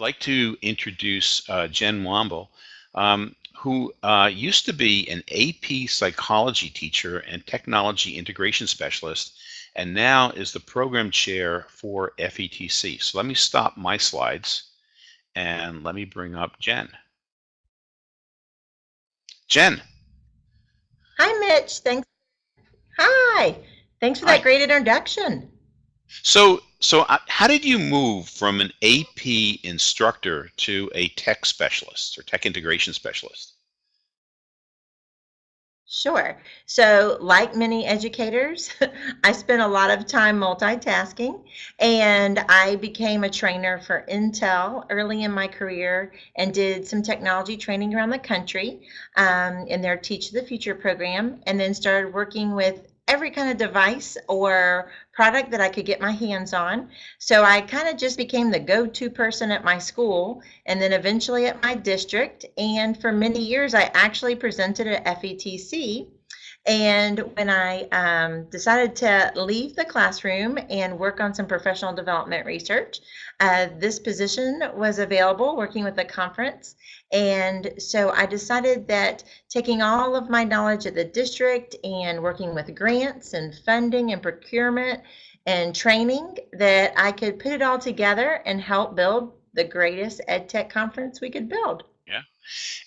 like to introduce uh, Jen Womble, um, who uh, used to be an AP psychology teacher and technology integration specialist, and now is the program chair for FETC. So let me stop my slides and let me bring up Jen. Jen. Hi, Mitch. Thanks. Hi. Thanks for that great introduction. So, so uh, how did you move from an AP instructor to a tech specialist or tech integration specialist? Sure. So, like many educators, I spent a lot of time multitasking and I became a trainer for Intel early in my career and did some technology training around the country um, in their Teach the Future program, and then started working with every kind of device or product that I could get my hands on. So I kind of just became the go to person at my school and then eventually at my district. And for many years, I actually presented at FETC. And when I um, decided to leave the classroom and work on some professional development research, uh, this position was available working with a conference. And so I decided that taking all of my knowledge at the district and working with grants and funding and procurement and training, that I could put it all together and help build the greatest ed tech conference we could build. Yeah.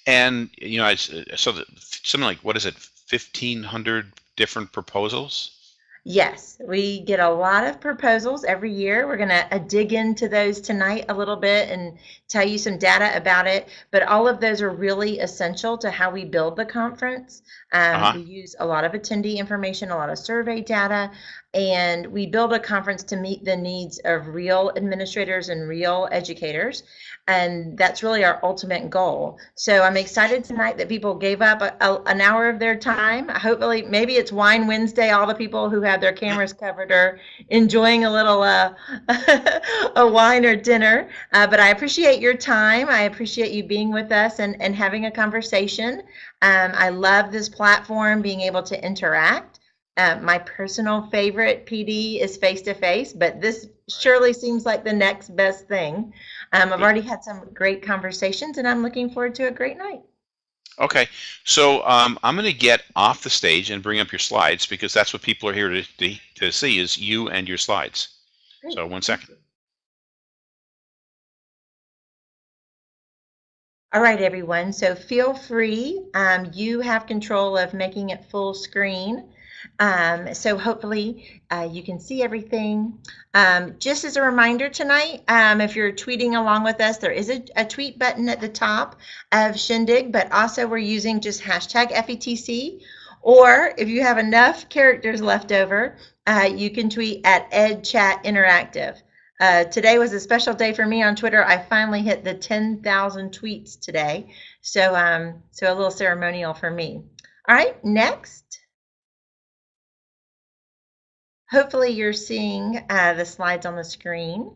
And, you know, I saw that something like, what is it, 1,500 different proposals? Yes, we get a lot of proposals every year. We're going to uh, dig into those tonight a little bit and tell you some data about it. But all of those are really essential to how we build the conference. Um, uh-huh. We use a lot of attendee information, a lot of survey data, and we build a conference to meet the needs of real administrators and real educators and that's really our ultimate goal. So i'm excited tonight that people gave up a, a, an hour of their time. Hopefully maybe it's wine wednesday all the people who have their cameras covered are enjoying a little uh, a wine or dinner. Uh, but i appreciate your time. I appreciate you being with us and, and having a conversation. Um, i love this platform being able to interact. Uh, my personal favorite PD is face to face, but this surely seems like the next best thing. Um, I've already had some great conversations, and I'm looking forward to a great night. Okay, so um, I'm going to get off the stage and bring up your slides because that's what people are here to, to, to see is you and your slides. Great. So one second. All right, everyone. So feel free. Um, you have control of making it full screen. Um, so hopefully uh, you can see everything. Um, just as a reminder tonight, um, if you're tweeting along with us, there is a, a, tweet button at the top of Shindig, but also we're using just hashtag FETC. Or if you have enough characters left over, uh, you can tweet at EdChat Interactive. Uh, today was a special day for me on Twitter. I finally hit the 10,000 tweets today. So, um, so a little ceremonial for me. All right, next. Hopefully you're seeing uh, the slides on the screen.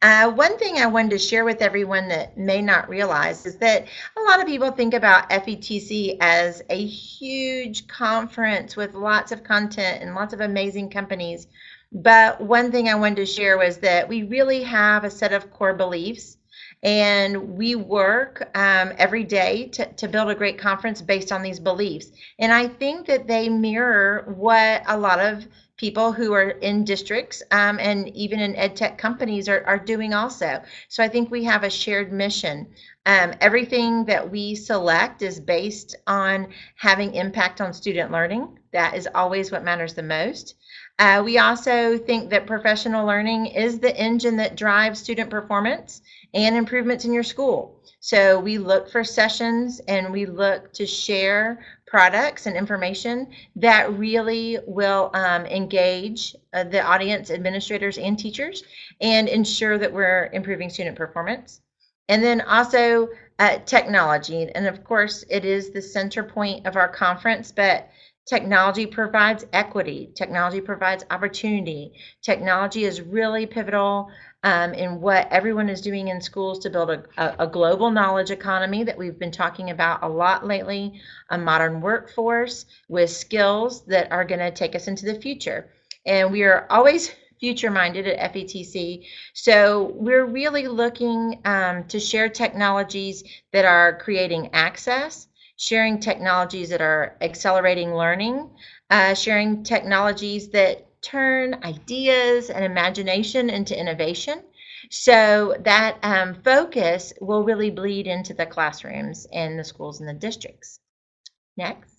Uh, one thing I wanted to share with everyone that may not realize is that a lot of people think about FETC as a huge conference with lots of content and lots of amazing companies. But one thing I wanted to share was that we really have a set of core beliefs and we work um, every day to, to build a great conference based on these beliefs. And I think that they mirror what a lot of people who are in districts um, and even in ed tech companies are, are doing also. So I think we have a shared mission. Um, everything that we select is based on having impact on student learning. That is always what matters the most. Uh, we also think that professional learning is the engine that drives student performance and improvements in your school. So we look for sessions and we look to share products and information that really will um, engage uh, the audience, administrators, and teachers and ensure that we're improving student performance. And then also uh, technology. And of course, it is the center point of our conference, but technology provides equity, technology provides opportunity. Technology is really pivotal um, in what everyone is doing in schools to build a, a, global knowledge economy that we've been talking about a lot lately, a modern workforce with skills that are going to take us into the future. And we are always future minded at FETC. So we're really looking um, to share technologies that are creating access, sharing technologies that are accelerating learning, uh, sharing technologies that turn ideas and imagination into innovation. So that um, focus will really bleed into the classrooms and the schools and the districts. Next.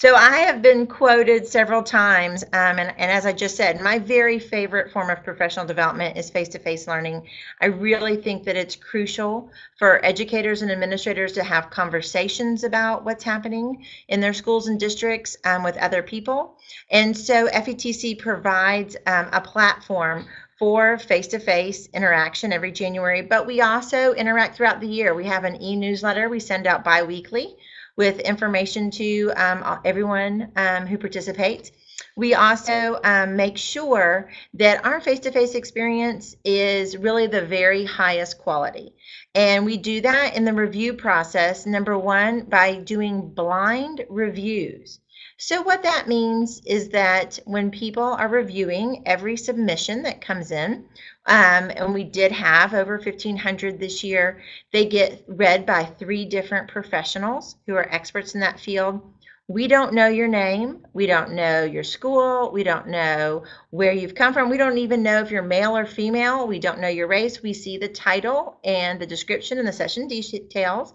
So I have been quoted several times, um, and, and, as I just said, my very favorite form of professional development is face-to-face learning. I really think that it's crucial for educators and administrators to have conversations about what's happening in their schools and districts um, with other people. And so FETC provides um, a platform for face-to-face interaction every January, but we also interact throughout the year. We have an e-newsletter we send out bi-weekly with information to um, everyone um, who participates. We also um, make sure that our face-to-face experience is really the very highest quality. And we do that in the review process, number one, by doing blind reviews. So what that means is that when people are reviewing every submission that comes in, um, and we did have over 1,500 this year, they get read by three different professionals who are experts in that field. We don't know your name. We don't know your school. We don't know where you've come from. We don't even know if you're male or female. We don't know your race. We see the title and the description and the session details.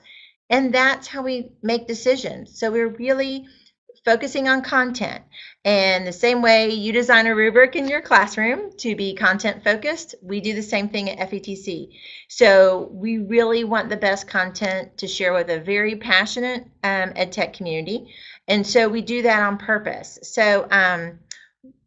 And that's how we make decisions. So we're really focusing on content. And the same way you design a rubric in your classroom to be content focused, we do the same thing at FETC. So we really want the best content to share with a very passionate um, ed tech community. And so we do that on purpose. So um,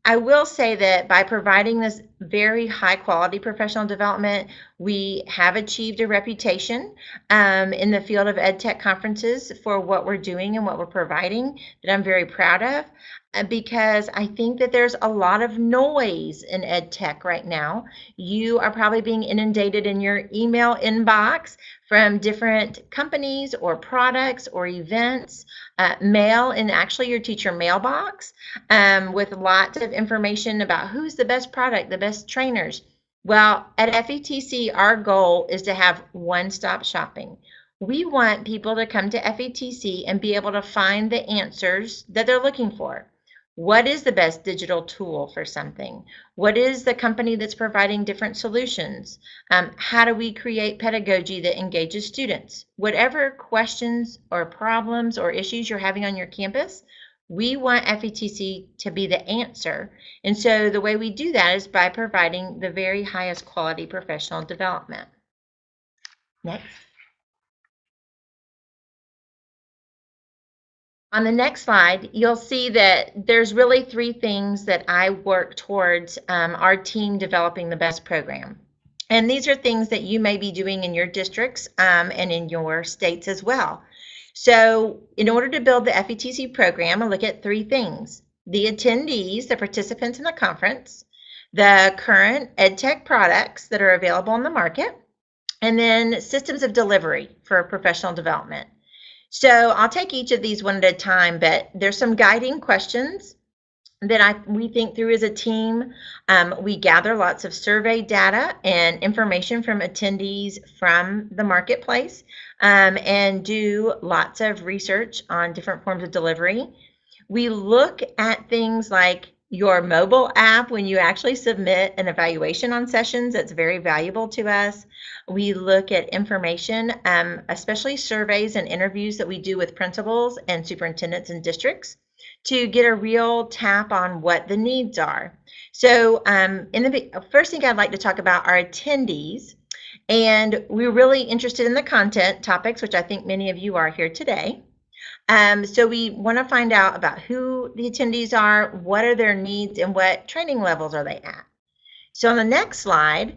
I will say that by providing this very high quality professional development, we have achieved a reputation um, in the field of ed tech conferences for what we're doing and what we're providing that I'm very proud of. Uh, because I think that there's a lot of noise in ed tech right now. You are probably being inundated in your email inbox from different companies or products or events, uh, mail in actually your teacher mailbox um, with lots of information about who's the best product, the best trainers. Well, at FETC, our goal is to have one stop shopping. We want people to come to FETC and be able to find the answers that they're looking for. What is the best digital tool for something? What is the company that's providing different solutions? Um, how do we create pedagogy that engages students? Whatever questions or problems or issues you're having on your campus, we want FETC to be the answer. And so the way we do that is by providing the very highest quality professional development. Next. On the next slide, you'll see that there's really three things that I work towards um, our team developing the best program. And these are things that you may be doing in your districts um, and in your states as well. So in order to build the FETC program, I look at three things. The attendees, the participants in the conference, the current EdTech products that are available on the market, and then systems of delivery for professional development. So I'll take each of these one at a time, but there's some guiding questions that I we think through as a team. Um, we gather lots of survey data and information from attendees from the marketplace um, and do lots of research on different forms of delivery. We look at things like your mobile app when you actually submit an evaluation on sessions that's very valuable to us. We look at information um, especially surveys and interviews that we do with principals and superintendents and districts to get a real tap on what the needs are. So um, in the first thing i'd like to talk about are attendees and we're really interested in the content topics which i think many of you are here today um, so we want to find out about who the attendees are, what are their needs, and what training levels are they at. So on the next slide,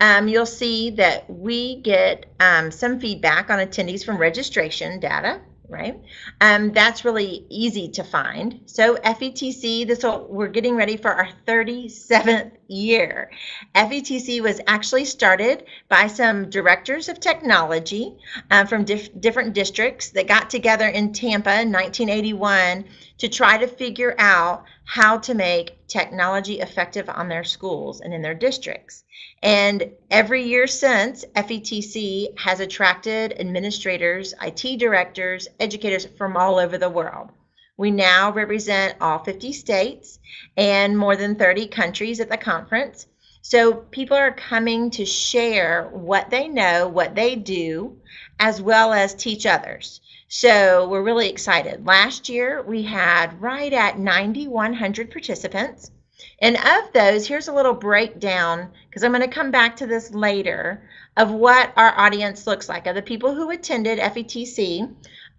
um, you'll see that we get um, some feedback on attendees from registration data right? Um, that's really easy to find. So FETC, this will, we're getting ready for our 37th year. FETC was actually started by some directors of technology uh, from dif different districts that got together in Tampa in 1981 to try to figure out how to make technology effective on their schools and in their districts. And every year since, FETC has attracted administrators, IT directors, educators from all over the world. We now represent all 50 states and more than 30 countries at the conference. So people are coming to share what they know, what they do, as well as teach others. So we're really excited. Last year we had right at 9,100 participants. And of those, here's a little breakdown because I'm going to come back to this later of what our audience looks like. Of the people who attended FETC,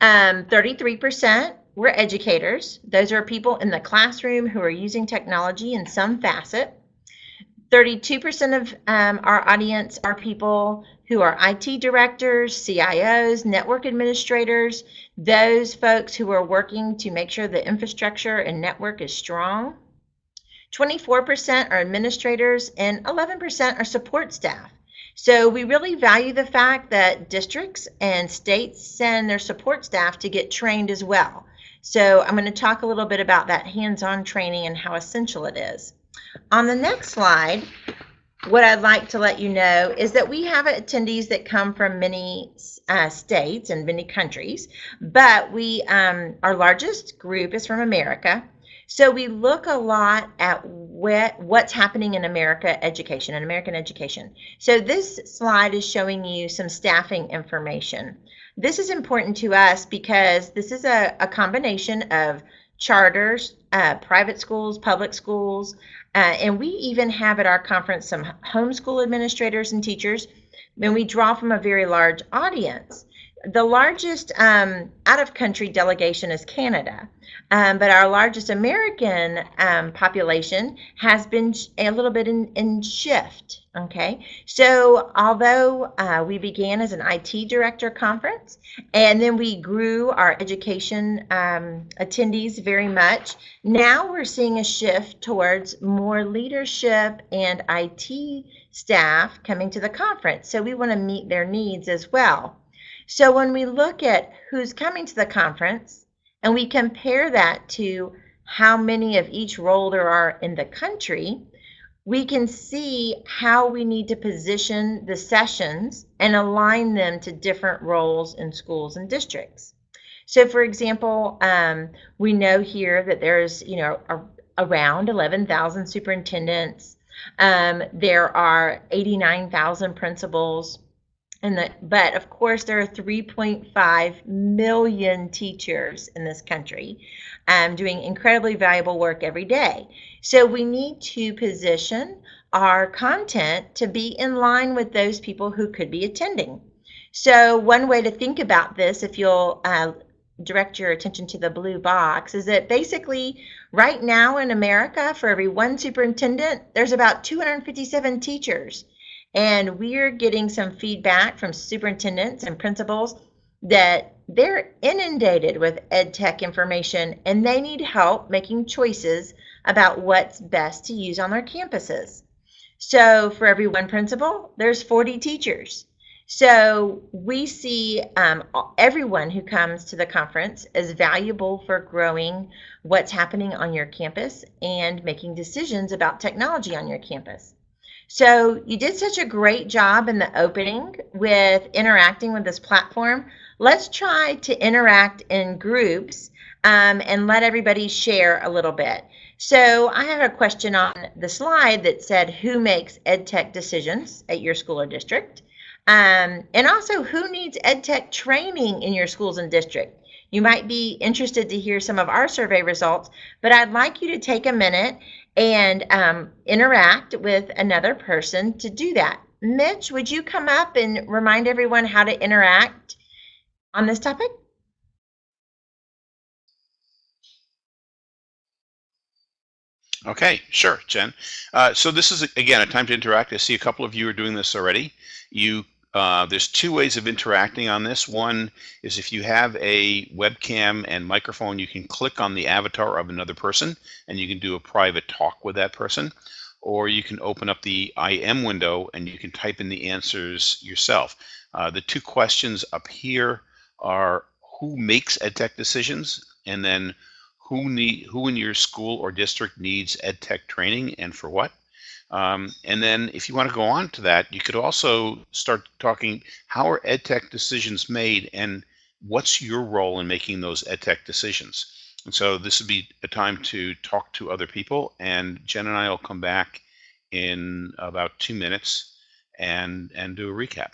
um, 33% were educators. Those are people in the classroom who are using technology in some facet. 32% of um, our audience are people who are IT directors, CIOs, network administrators, those folks who are working to make sure the infrastructure and network is strong. 24% are administrators and 11% are support staff. So we really value the fact that districts and states send their support staff to get trained as well. So I'm going to talk a little bit about that hands-on training and how essential it is. On the next slide, what I'd like to let you know is that we have attendees that come from many uh, states and many countries, but we um, our largest group is from America. So we look a lot at what, what's happening in America education, in American education. So this slide is showing you some staffing information. This is important to us because this is a, a combination of charters, uh, private schools, public schools, uh, and we even have at our conference some homeschool administrators and teachers, and we draw from a very large audience. The largest um, out of country delegation is Canada, um, but our largest American um, population has been a little bit in, in shift. Okay, so although uh, we began as an IT director conference and then we grew our education um, attendees very much, now we're seeing a shift towards more leadership and IT staff coming to the conference. So we want to meet their needs as well. So when we look at who's coming to the conference and we compare that to how many of each role there are in the country, we can see how we need to position the sessions and align them to different roles in schools and districts. So for example, um, we know here that there's, you know, a, around 11,000 superintendents. Um, there are 89,000 principals. And the, but of course, there are 3.5 million teachers in this country um, doing incredibly valuable work every day. So we need to position our content to be in line with those people who could be attending. So one way to think about this, if you'll uh, direct your attention to the blue box, is that basically right now in America, for every one superintendent, there's about 257 teachers. And we're getting some feedback from superintendents and principals that they're inundated with ed tech information and they need help making choices about what's best to use on their campuses. So for every one principal, there's 40 teachers. So we see um, everyone who comes to the conference as valuable for growing what's happening on your campus and making decisions about technology on your campus. So you did such a great job in the opening with interacting with this platform. Let's try to interact in groups um, and let everybody share a little bit. So I have a question on the slide that said, who makes ed tech decisions at your school or district? Um, and also, who needs ed tech training in your schools and district? You might be interested to hear some of our survey results, but I'd like you to take a minute and um, interact with another person to do that. Mitch, would you come up and remind everyone how to interact on this topic? Okay, sure, Jen. Uh, so this is, again, a time to interact. I see a couple of you are doing this already. You uh, there's two ways of interacting on this. One is if you have a webcam and microphone, you can click on the avatar of another person and you can do a private talk with that person. Or you can open up the IM window and you can type in the answers yourself. Uh, the two questions up here are who makes EdTech decisions and then who need who in your school or district needs ed tech training and for what. Um, and then if you want to go on to that, you could also start talking how are ed tech decisions made and what's your role in making those ed tech decisions. And so this would be a time to talk to other people and Jen and I will come back in about two minutes and, and do a recap.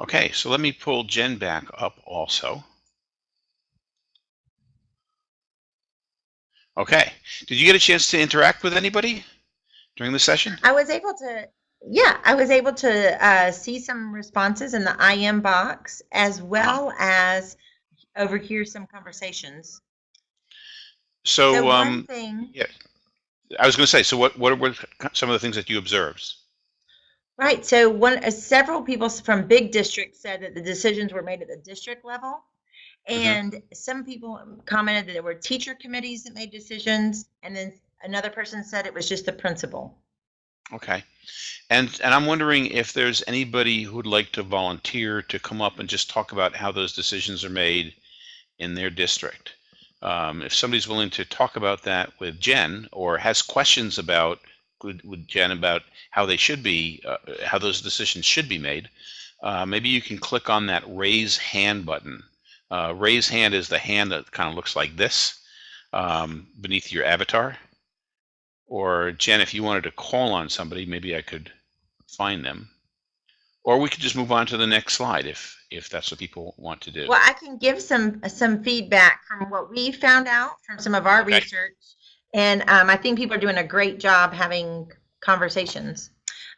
Okay, so let me pull Jen back up also. Okay, did you get a chance to interact with anybody during the session? I was able to, yeah, I was able to uh, see some responses in the IM box as well as overhear some conversations. So, So one um, thing, yeah, I was going to say, so what, what were some of the things that you observed? Right, so one, uh, several people from big districts said that the decisions were made at the district level. Mhm. And some people commented that there were teacher committees that made decisions, and then another person said it was just the principal. Okay. And and I'm wondering if there's anybody who'd like to volunteer to come up and just talk about how those decisions are made in their district. Um, if somebody's willing to talk about that with Jen or has questions about with, with Jen about how they should be, uh, how those decisions should be made, uh, maybe you can click on that raise hand button. Uh, raise hand is the hand that kind of looks like this um, beneath your avatar. Or Jen, if you wanted to call on somebody, maybe I could find them. Or we could just move on to the next slide if if that's what people want to do. Well, I can give some some feedback from what we found out from some of our Okay. research, and um, I think people are doing a great job having conversations.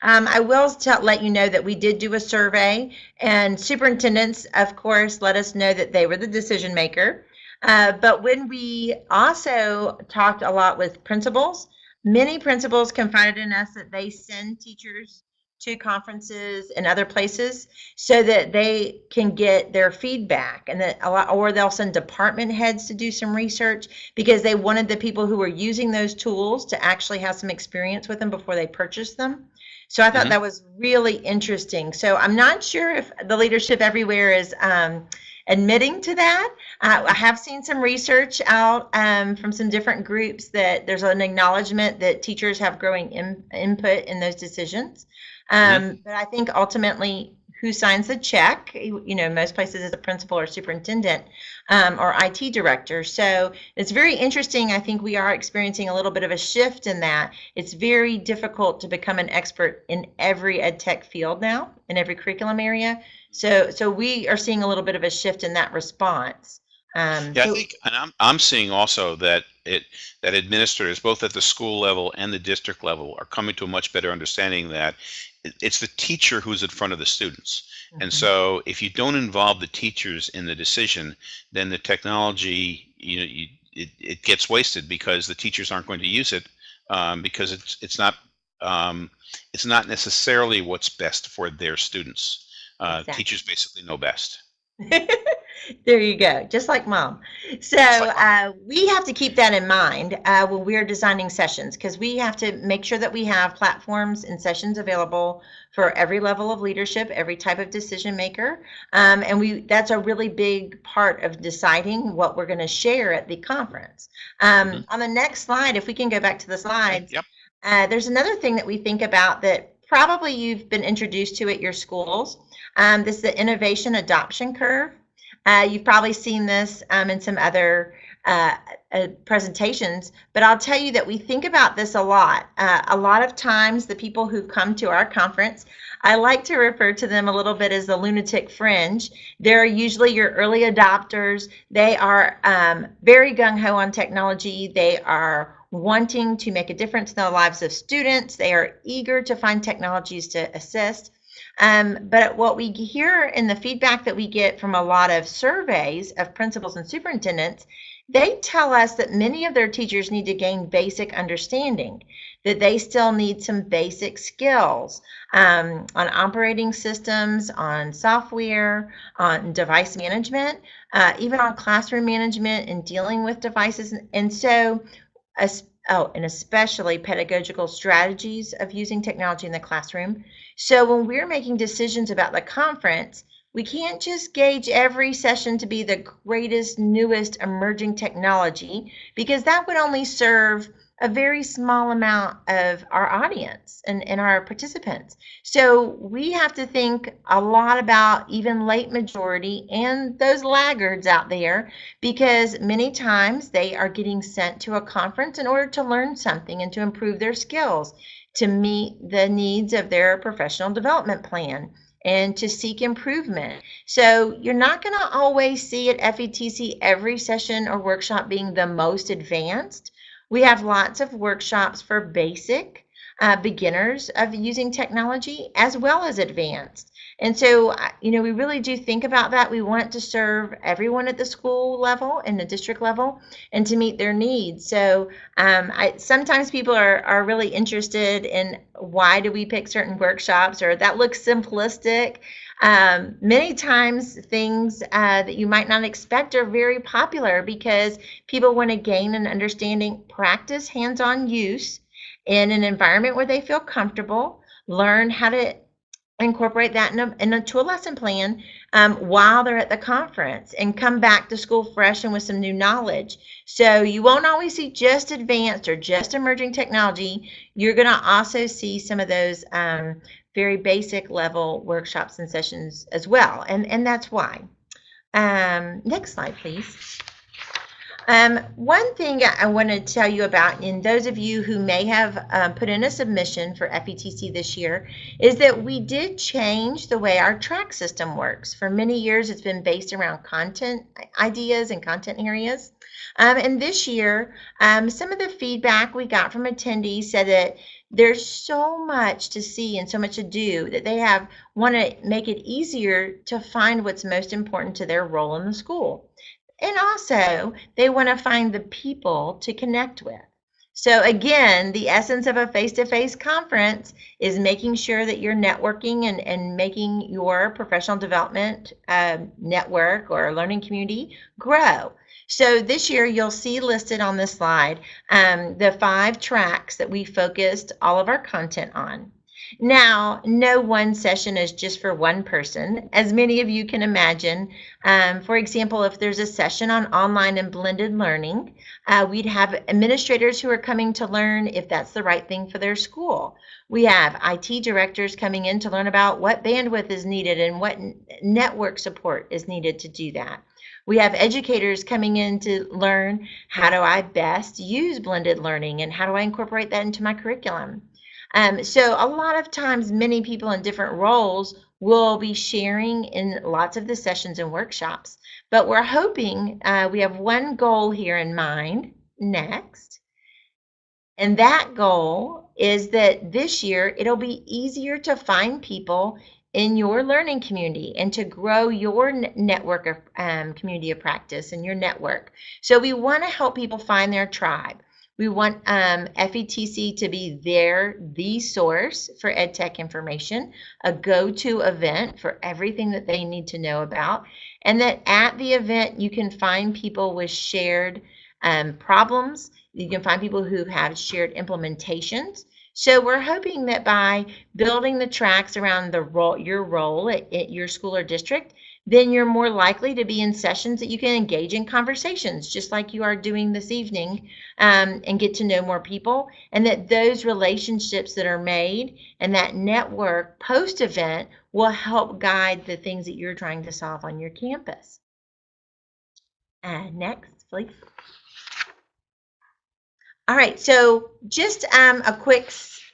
Um, I will tell, let you know that we did do a survey, and superintendents, of course, let us know that they were the decision maker. Uh, but when we also talked a lot with principals, many principals confided in us that they send teachers to conferences and other places so that they can get their feedback and that a lot, or they'll send department heads to do some research because they wanted the people who were using those tools to actually have some experience with them before they purchased them. So I thought Mhm. that was really interesting. So I'm not sure if the leadership everywhere is um, admitting to that. Uh, I have seen some research out um, from some different groups that there's an acknowledgement that teachers have growing in, input in those decisions. Um, But I think ultimately, who signs the check? You you know, most places is a principal or superintendent um, or IT director. So it's very interesting. I think we are experiencing a little bit of a shift in that. It's very difficult to become an expert in every ed tech field now, in every curriculum area. So, so we are seeing a little bit of a shift in that response. Um, Yeah, I think, and I'm I'm seeing also that it that administrators, both at the school level and the district level, are coming to a much better understanding that it- it's the teacher who's in front of the students. And Mhm. so, if you don't involve the teachers in the decision, then the technology, you know, you, it, it gets wasted because the teachers aren't going to use it um, because it's it's not um, it's not necessarily what's best for their students. Uh, Exactly. Teachers basically know best. There you go, just like mom. So uh, we have to keep that in mind uh, when we're designing sessions because we have to make sure that we have platforms and sessions available for every level of leadership, every type of decision maker, um, and we that's a really big part of deciding what we're going to share at the conference. Um, mm-hmm. On the next slide, if we can go back to the slides, yep. Uh, there's another thing that we think about that probably you've been introduced to at your schools. Um, this is the innovation adoption curve. Uh, you've probably seen this um, in some other uh, uh, presentations, but I'll tell you that we think about this a lot. Uh, a lot of times, the people who've come to our conference, I like to refer to them a little bit as the lunatic fringe. They're usually your early adopters. They are um, very gung ho on technology. They are wanting to make a difference in the lives of students. They are eager to find technologies to assist. Um, but what we hear in the feedback that we get from a lot of surveys of principals and superintendents, they tell us that many of their teachers need to gain basic understanding, that they still need some basic skills um, on operating systems, on software, on device management, uh, even on classroom management and dealing with devices. And so, oh, and especially pedagogical strategies of using technology in the classroom. So when we're making decisions about the conference, we can't just gauge every session to be the greatest, newest emerging technology because that would only serve a very small amount of our audience and, and our participants. So we have to think a lot about even late majority and those laggards out there because many times they are getting sent to a conference in order to learn something and to improve their skills to meet the needs of their professional development plan and to seek improvement. So you're not going to always see at FETC every session or workshop being the most advanced. We have lots of workshops for basic uh, beginners of using technology as well as advanced. And so, you know, we really do think about that. We want to serve everyone at the school level and the district level and to meet their needs. So um, I, sometimes people are, are really interested in why do we pick certain workshops or that looks simplistic. Um, many times things uh, that you might not expect are very popular because people want to gain an understanding, practice hands-on use in an environment where they feel comfortable, learn how to incorporate that in a, into a lesson plan um, while they're at the conference and come back to school fresh and with some new knowledge. So you won't always see just advanced or just emerging technology. You're going to also see some of those um, very basic level workshops and sessions as well. And, and that's why. Um, next slide, please. Um, one thing I want to tell you about, and those of you who may have um, put in a submission for FETC this year, is that we did change the way our track system works. For many years, it's been based around content ideas and content areas. Um, and this year, um, some of the feedback we got from attendees said that there's so much to see and so much to do that they have want to make it easier to find what's most important to their role in the school. And also, they want to find the people to connect with. So, again, the essence of a face to face conference is making sure that you're networking and, and making your professional development uh, network or learning community grow. So, this year you'll see listed on this slide um, the five tracks that we focused all of our content on. Now, no one session is just for one person, as many of you can imagine. Um, for example, if there's a session on online and blended learning, uh, we'd have administrators who are coming to learn if that's the right thing for their school. We have IT directors coming in to learn about what bandwidth is needed and what network support is needed to do that. We have educators coming in to learn how do I best use blended learning and how do I incorporate that into my curriculum. Um, so a lot of times, many people in different roles will be sharing in lots of the sessions and workshops. But we're hoping uh, we have one goal here in mind next. And that goal is that this year it'll be easier to find people in your learning community and to grow your network of um, community of practice and your network. So we want to help people find their tribe. We want um, FETC to be their, the source for EdTech information, a go-to event for everything that they need to know about, and that at the event you can find people with shared um, problems. You can find people who have shared implementations. So we're hoping that by building the tracks around the role, your role at, at your school or district, then you're more likely to be in sessions that you can engage in conversations, just like you are doing this evening, um, and get to know more people. And that those relationships that are made and that network post event will help guide the things that you're trying to solve on your campus. Uh, next, please. All right, so just um, a quick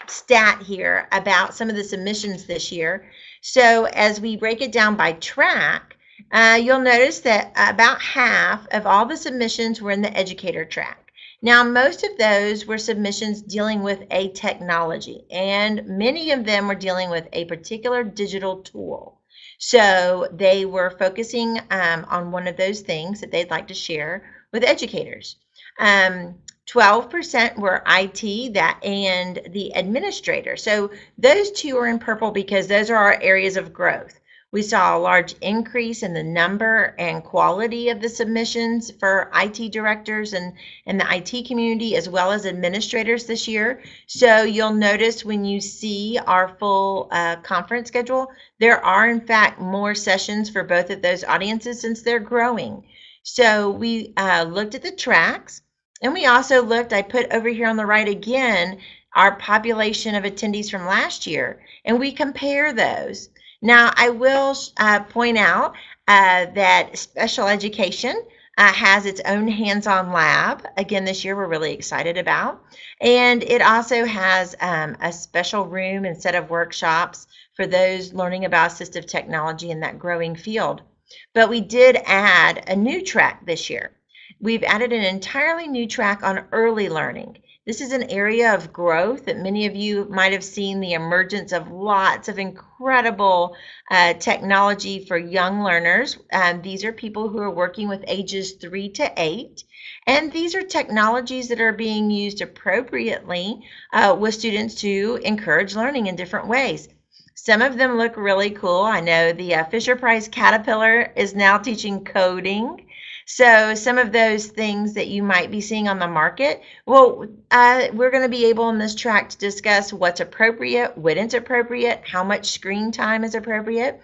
stat here about some of the submissions this year. So as we break it down by track, uh, you'll notice that about half of all the submissions were in the educator track. Now, most of those were submissions dealing with a technology, and many of them were dealing with a particular digital tool. So they were focusing um, on one of those things that they'd like to share with educators. Um, 12% were IT that and the administrator. So those two are in purple because those are our areas of growth. We saw a large increase in the number and quality of the submissions for IT directors and, and the IT community as well as administrators this year. So you'll notice when you see our full uh, conference schedule, there are in fact more sessions for both of those audiences since they're growing. So we uh, looked at the tracks and we also looked, I put over here on the right again, our population of attendees from last year, and we compare those. Now, I will uh, point out uh, that special education uh, has its own hands-on lab. Again, this year we're really excited about. And it also has um, a special room and set of workshops for those learning about assistive technology in that growing field. But we did add a new track this year. We've added an entirely new track on early learning. This is an area of growth that many of you might have seen the emergence of lots of incredible uh, technology for young learners. Um, these are people who are working with ages three to eight. And these are technologies that are being used appropriately uh, with students to encourage learning in different ways. Some of them look really cool. I know the uh, Fisher Price Caterpillar is now teaching coding. So some of those things that you might be seeing on the market, well, uh, we're going to be able in this track to discuss what's appropriate, what isn't appropriate, how much screen time is appropriate.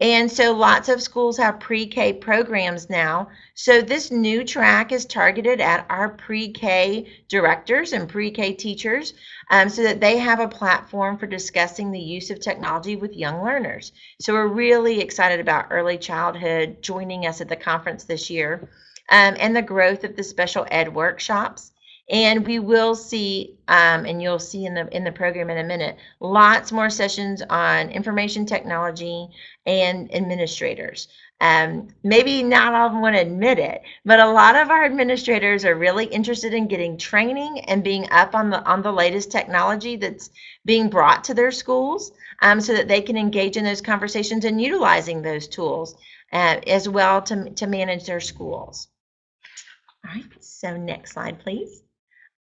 And so lots of schools have pre-K programs now. So this new track is targeted at our pre-K directors and pre-K teachers um, so that they have a platform for discussing the use of technology with young learners. So we're really excited about early childhood joining us at the conference this year um, and the growth of the special ed workshops and we will see um, and you'll see in the in the program in a minute lots more sessions on information technology and administrators. Um, maybe not all of them want to admit it but a lot of our administrators are really interested in getting training and being up on the on the latest technology that's being brought to their schools um, so that they can engage in those conversations and utilizing those tools uh, as well to, to manage their schools. All right so next slide please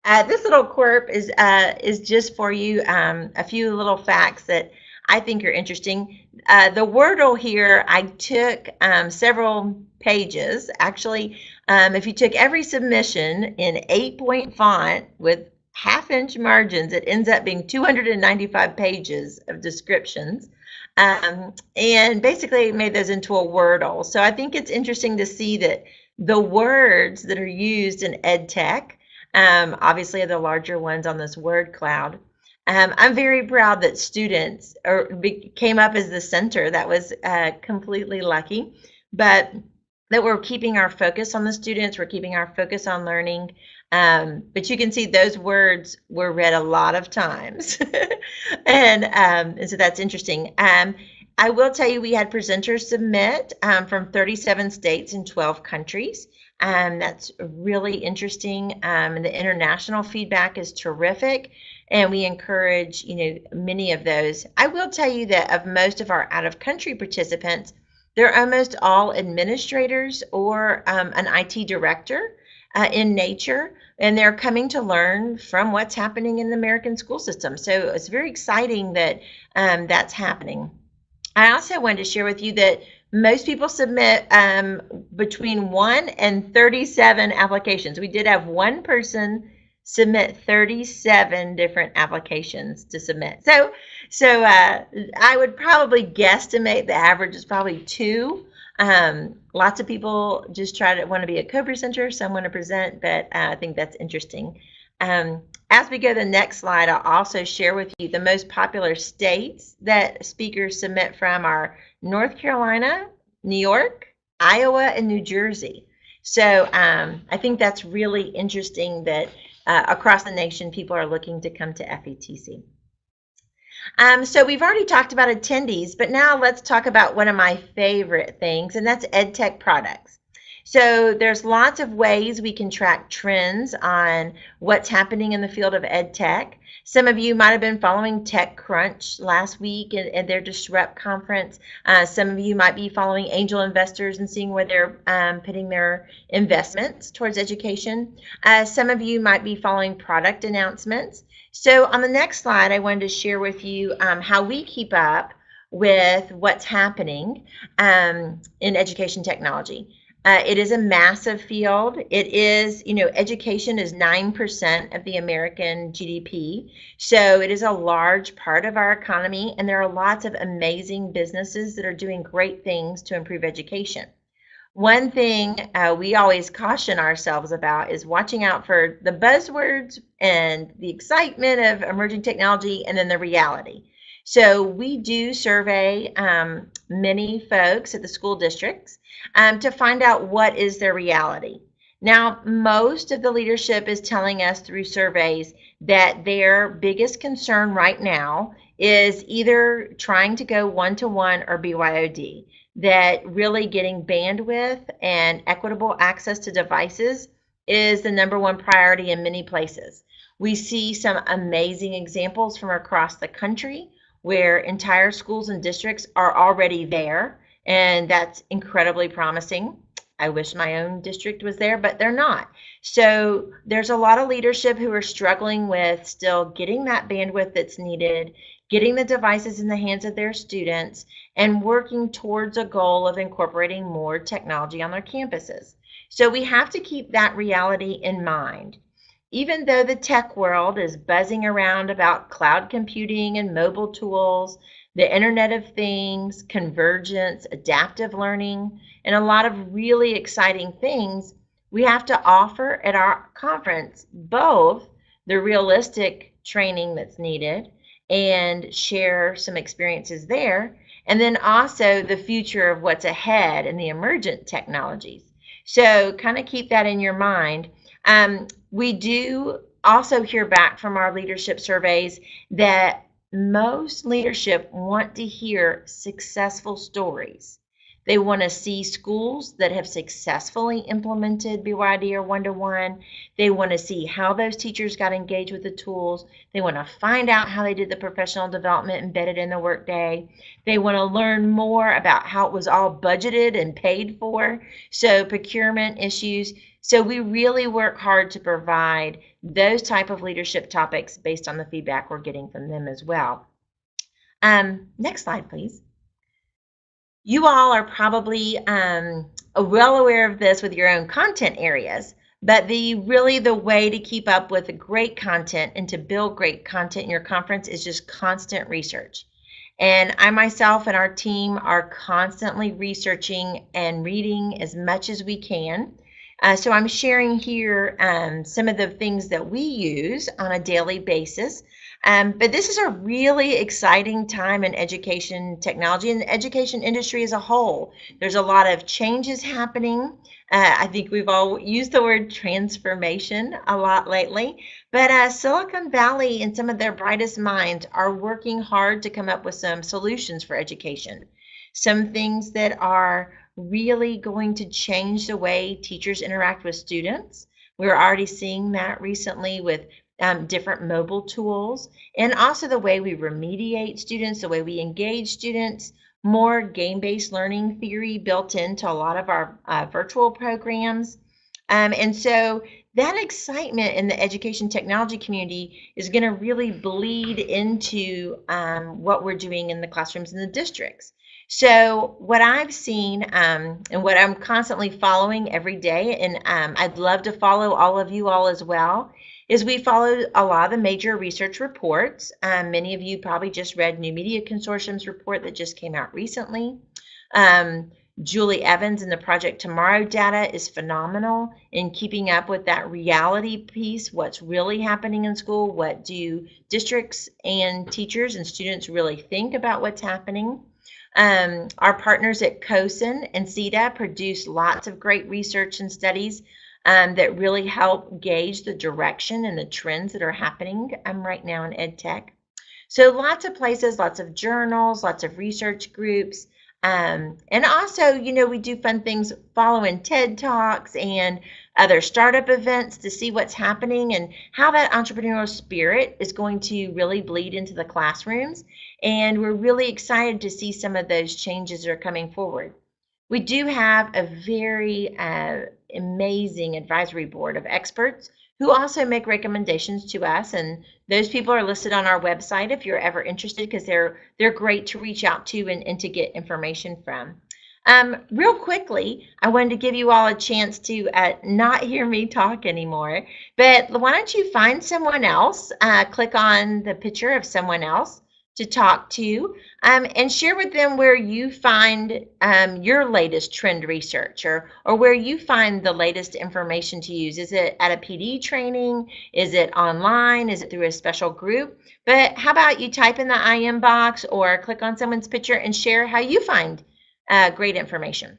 uh, this little quirk is uh, is just for you um, a few little facts that I think are interesting. Uh, the Wordle here, I took um, several pages. Actually, um, if you took every submission in eight point font with half inch margins, it ends up being 295 pages of descriptions. Um, and basically made those into a Wordle. So I think it's interesting to see that the words that are used in ed tech um, obviously, the larger ones on this word cloud. Um, I'm very proud that students be, came up as the center. That was uh, completely lucky, but that we're keeping our focus on the students. We're keeping our focus on learning. Um, but you can see those words were read a lot of times, and, um, and so that's interesting. Um, I will tell you we had presenters submit um, from 37 states and 12 countries. Um, that's really interesting. Um, the international feedback is terrific. And we encourage, you know, many of those. I will tell you that of most of our out of country participants, they're almost all administrators or um, an IT director uh, in nature. and they're coming to learn from what's happening in the American school system. So it's very exciting that um, that's happening. I also wanted to share with you that most people submit um, between 1 and 37 applications. We did have one person submit 37 different applications to submit. So, so uh, I would probably guesstimate the average is probably two. Um, lots of people just try to want to be a co-presenter, some want to present, but uh, I think that's interesting. Um, as we go to the next slide, I'll also share with you the most popular states that speakers submit from are North Carolina, New York, Iowa, and New Jersey. So um, I think that's really interesting that uh, across the nation people are looking to come to FETC. Um, so we've already talked about attendees, but now let's talk about one of my favorite things, and that's EdTech products. So there's lots of ways we can track trends on what's happening in the field of ed tech. Some of you might have been following TechCrunch last week at their Disrupt conference. Uh, some of you might be following angel investors and seeing where they're um, putting their investments towards education. Uh, some of you might be following product announcements. So on the next slide, I wanted to share with you um, how we keep up with what's happening um, in education technology. Uh, it is a massive field. It is, you know, education is 9% of the American GDP. So it is a large part of our economy, and there are lots of amazing businesses that are doing great things to improve education. One thing uh, we always caution ourselves about is watching out for the buzzwords and the excitement of emerging technology and then the reality. So we do survey um, many folks at the school districts um, to find out what is their reality. Now, most of the leadership is telling us through surveys that their biggest concern right now is either trying to go one to one or BYOD, that really getting bandwidth and equitable access to devices is the number one priority in many places. We see some amazing examples from across the country where entire schools and districts are already there, and that's incredibly promising. I wish my own district was there, but they're not. So there's a lot of leadership who are struggling with still getting that bandwidth that's needed, getting the devices in the hands of their students, and working towards a goal of incorporating more technology on their campuses. So we have to keep that reality in mind. Even though the tech world is buzzing around about cloud computing and mobile tools, the Internet of Things, convergence, adaptive learning, and a lot of really exciting things, we have to offer at our conference both the realistic training that's needed and share some experiences there, and then also the future of what's ahead and the emergent technologies. So kind of keep that in your mind. Um, we do also hear back from our leadership surveys that most leadership want to hear successful stories. They want to see schools that have successfully implemented BYD or one to one. They want to see how those teachers got engaged with the tools. They want to find out how they did the professional development embedded in the workday. They want to learn more about how it was all budgeted and paid for. So, procurement issues. So we really work hard to provide those type of leadership topics based on the feedback we're getting from them as well. Um, next slide, please. You all are probably um, well aware of this with your own content areas, but the really the way to keep up with great content and to build great content in your conference is just constant research. And I myself and our team are constantly researching and reading as much as we can uh, so I'm sharing here um, some of the things that we use on a daily basis. Um, but this is a really exciting time in education technology and the education industry as a whole. There's a lot of changes happening. Uh, I think we've all used the word transformation a lot lately. But uh, Silicon Valley and some of their brightest minds are working hard to come up with some solutions for education. Some things that are really going to change the way teachers interact with students. We're already seeing that recently with um, different mobile tools and also the way we remediate students, the way we engage students, more game-based learning theory built into a lot of our uh, virtual programs. Um, and so that excitement in the education technology community is going to really bleed into um, what we're doing in the classrooms in the districts. So what I've seen um, and what I'm constantly following every day, and um, I'd love to follow all of you all as well, is we follow a lot of the major research reports. Um, many of you probably just read New Media Consortium's report that just came out recently. Um, Julie Evans and the Project Tomorrow data is phenomenal in keeping up with that reality piece, what's really happening in school, what do districts and teachers and students really think about what's happening. Um, our partners at CoSN and SETDA produce lots of great research and studies um, that really help gauge the direction and the trends that are happening um, right now in ed tech. So lots of places, lots of journals, lots of research groups. Um, and also, you know, we do fun things following TED Talks and other startup events to see what's happening and how that entrepreneurial spirit is going to really bleed into the classrooms. And we're really excited to see some of those changes that are coming forward. We do have a very uh, amazing advisory board of experts who also make recommendations to us and those people are listed on our website if you're ever interested because they're they're great to reach out to and, and to get information from um, real quickly i wanted to give you all a chance to uh, not hear me talk anymore but why don't you find someone else uh, click on the picture of someone else to talk to um, and share with them where you find um, your latest trend research or, or where you find the latest information to use. Is it at a PD training? Is it online? Is it through a special group? But how about you type in the IM box or click on someone's picture and share how you find uh, great information.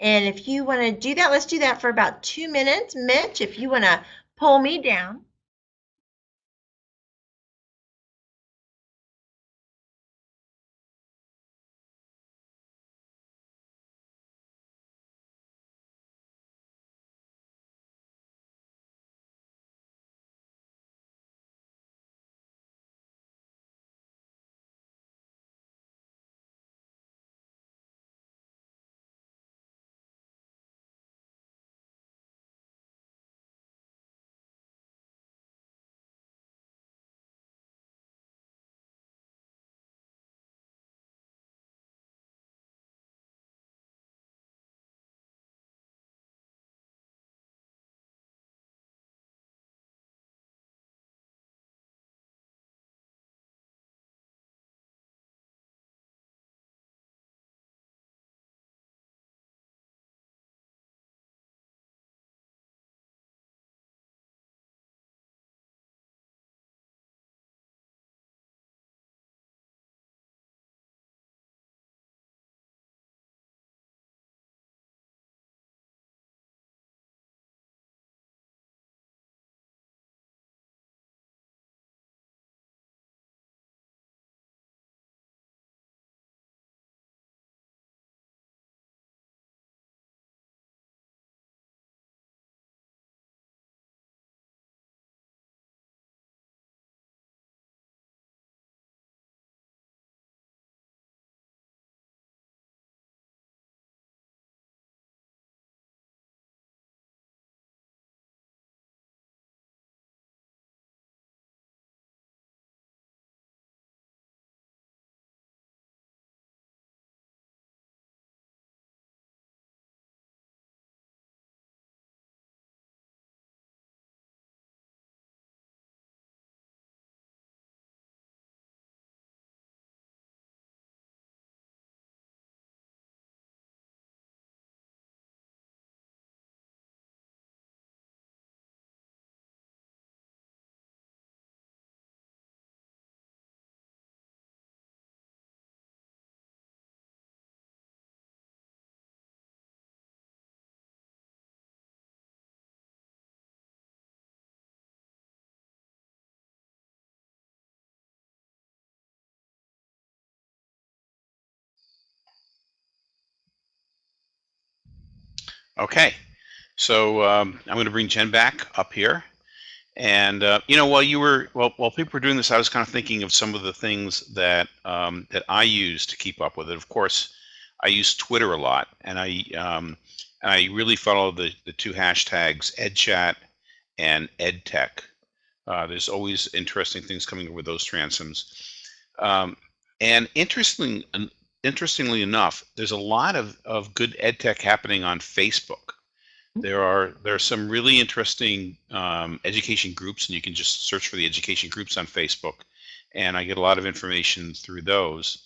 And if you want to do that, let's do that for about two minutes. Mitch, if you want to pull me down. Okay, so um, I'm going to bring Jen back up here. And uh, you know, while you were well, while people were doing this, I was kind of thinking of some of the things that um, that I use to keep up with it. Of course, I use Twitter a lot, and I um, And I really follow the, the two hashtags EdChat and EdTech. Uh, there's always interesting things coming with those transoms. Um, and interesting, interestingly enough, there's a lot of, of good EdTech happening on Facebook. There are there are some really interesting um, education groups, and you can just search for the education groups on Facebook, and I get a lot of information through those.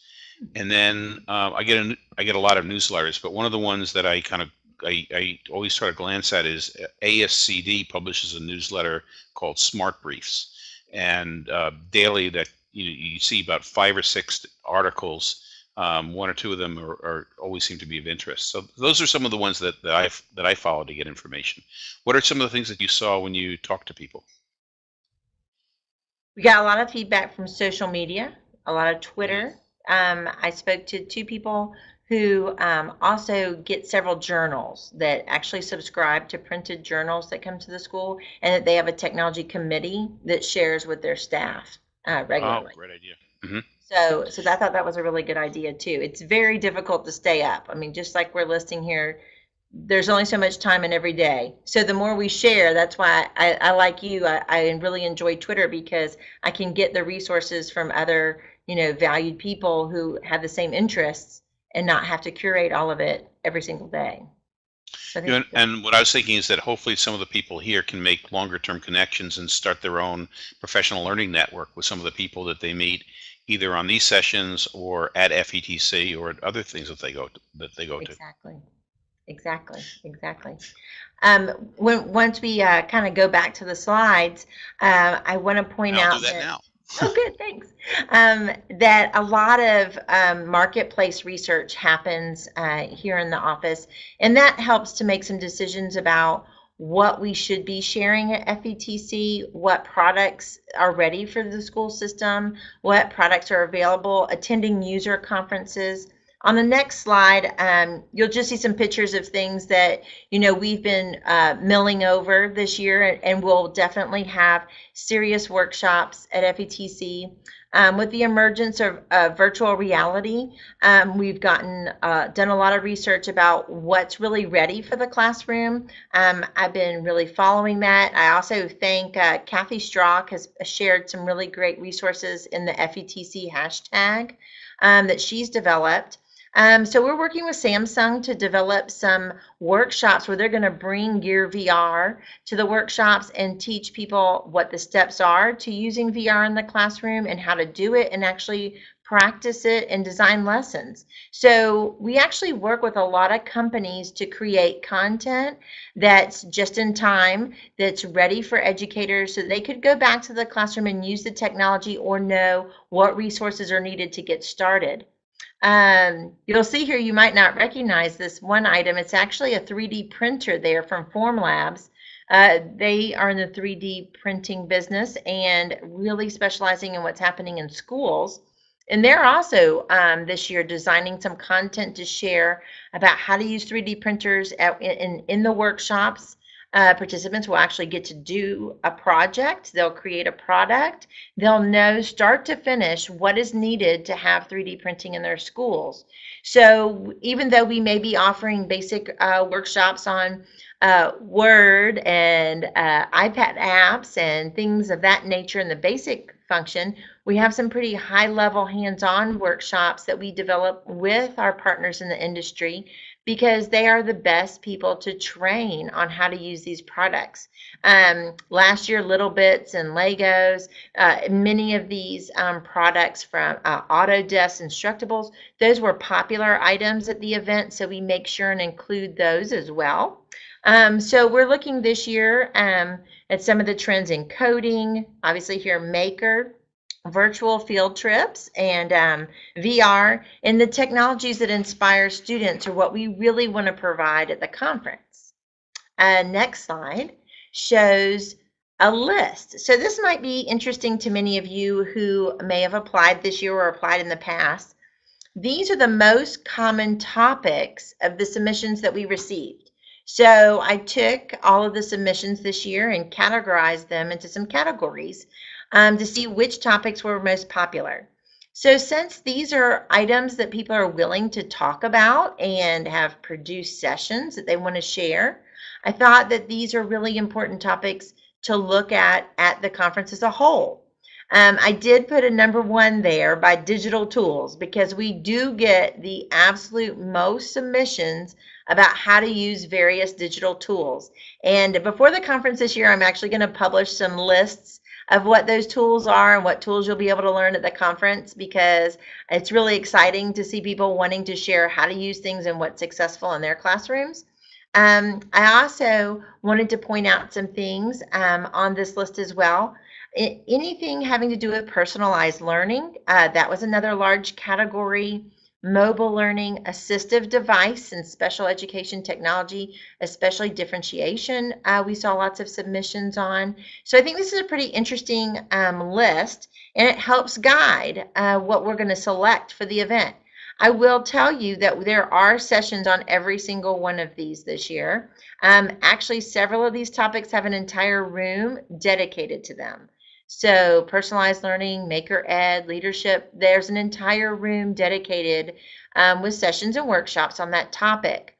And then uh, I get a I get a lot of newsletters, but one of the ones that I kind of I, I always try to glance at is uh, ASCD publishes a newsletter called Smart Briefs, and uh, daily that you you see about five or six articles um, one or two of them are, are, always seem to be of interest. So those are some of the ones that, that I that I follow to get information. What are some of the things that you saw when you talked to people? We got a lot of feedback from social media, a lot of Twitter. Um, I spoke to two people who um, also get several journals that actually subscribe to printed journals that come to the school, and that they have a technology committee that shares with their staff uh, regularly. Oh, great idea. Mm -hmm. So, so I thought that was a really good idea too. It's very difficult to stay up. I mean, just like we're listing here, there's only so much time in every day. So the more we share, that's why I, I like you. I, I really enjoy Twitter because I can get the resources from other, you know, valued people who have the same interests and not have to curate all of it every single day. So and, and what I was thinking is that hopefully some of the people here can make longer term connections and start their own professional learning network with some of the people that they meet either on these sessions or at FETC or at other things that they go to, that they go to. Exactly. Exactly. Exactly. Um, when once we uh, kind of go back to the slides, uh, I want to point I'll out that, that now. oh, good, thanks. Um, that a lot of um, marketplace research happens uh, here in the office, and that helps to make some decisions about what we should be sharing at FETC, what products are ready for the school system, what products are available, attending user conferences. On the next slide, um, you'll just see some pictures of things that, you know, we've been uh, milling over this year, and we'll definitely have serious workshops at FETC. Um, with the emergence of uh, virtual reality, um, we've gotten uh, done a lot of research about what's really ready for the classroom. Um, I've been really following that. I also think uh, Kathy Schrock has shared some really great resources in the FETC hashtag um, that she's developed. Um, so we're working with Samsung to develop some workshops where they're going to bring Gear VR to the workshops and teach people what the steps are to using VR in the classroom and how to do it and actually practice it and design lessons. So we actually work with a lot of companies to create content that's just in time, that's ready for educators so they could go back to the classroom and use the technology or know what resources are needed to get started. Um, you'll see here, you might not recognize this one item. It's actually a 3D printer there from Formlabs. Uh, they are in the 3D printing business and really specializing in what's happening in schools. And they're also um, this year designing some content to share about how to use 3D printers at, in, in the workshops uh, participants will actually get to do a project. They'll create a product. They'll know start to finish what is needed to have 3D printing in their schools. So even though we may be offering basic uh, workshops on uh, Word and uh, iPad apps and things of that nature in the basic function, we have some pretty high level hands on workshops that we develop with our partners in the industry because they are the best people to train on how to use these products. Um, last year, Little Bits and Legos, uh, many of these um, products from uh, Autodesk Instructables, those were popular items at the event, so we make sure and include those as well. Um, so we're looking this year um, at some of the trends in coding, obviously here Maker, virtual field trips and um, VR and the technologies that inspire students are what we really want to provide at the conference. Uh, next slide shows a list. So this might be interesting to many of you who may have applied this year or applied in the past. These are the most common topics of the submissions that we received. So I took all of the submissions this year and categorized them into some categories um, to see which topics were most popular. So since these are items that people are willing to talk about and have produced sessions that they want to share, I thought that these are really important topics to look at at the conference as a whole. Um, I did put a number one there by digital tools because we do get the absolute most submissions about how to use various digital tools. And before the conference this year, I'm actually going to publish some lists of what those tools are and what tools you'll be able to learn at the conference because it's really exciting to see people wanting to share how to use things and what's successful in their classrooms. Um, I also wanted to point out some things um, on this list as well. I, anything having to do with personalized learning, uh, that was another large category mobile learning, assistive device, and special education technology, especially differentiation. Uh, we saw lots of submissions on. So I think this is a pretty interesting um, list, and it helps guide uh, what we're going to select for the event. I will tell you that there are sessions on every single one of these this year. Um, actually, several of these topics have an entire room dedicated to them. So personalized learning, maker ed, leadership, there's an entire room dedicated um, with sessions and workshops on that topic.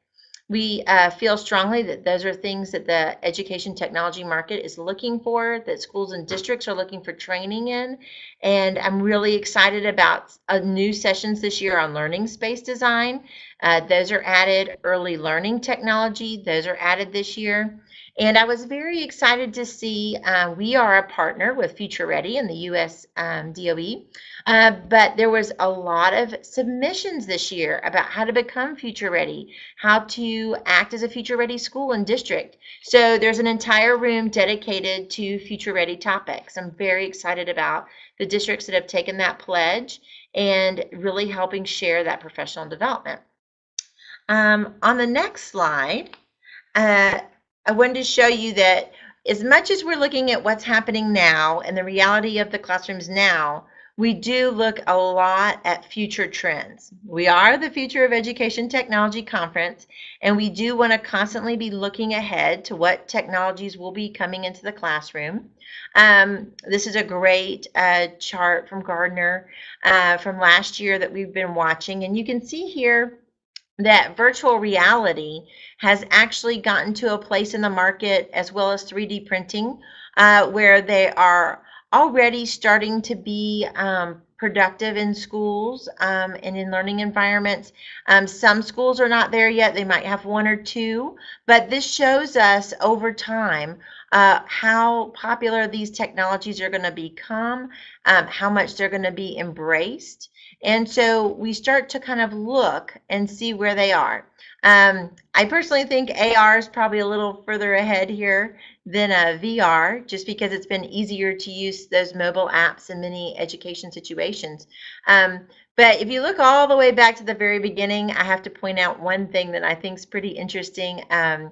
We uh, feel strongly that those are things that the education technology market is looking for, that schools and districts are looking for training in. And I'm really excited about uh, new sessions this year on learning space design. Uh, those are added, early learning technology, those are added this year. And I was very excited to see uh, we are a partner with Future Ready in the US um, DOE. Uh, but there was a lot of submissions this year about how to become future ready, how to act as a future ready school and district. So there's an entire room dedicated to future ready topics. I'm very excited about the districts that have taken that pledge and really helping share that professional development. Um, on the next slide, uh, I wanted to show you that as much as we're looking at what's happening now and the reality of the classrooms now, we do look a lot at future trends. We are the Future of Education Technology Conference, and we do want to constantly be looking ahead to what technologies will be coming into the classroom. Um, this is a great uh, chart from Gartner uh, from last year that we've been watching, and you can see here that virtual reality has actually gotten to a place in the market as well as 3D printing uh, where they are already starting to be um, productive in schools um, and in learning environments. Um, some schools are not there yet. They might have one or two, but this shows us over time uh, how popular these technologies are going to become, um, how much they're going to be embraced. And so we start to kind of look and see where they are. Um, I personally think AR is probably a little further ahead here than a VR, just because it's been easier to use those mobile apps in many education situations. Um, but if you look all the way back to the very beginning, I have to point out one thing that I think is pretty interesting. Um,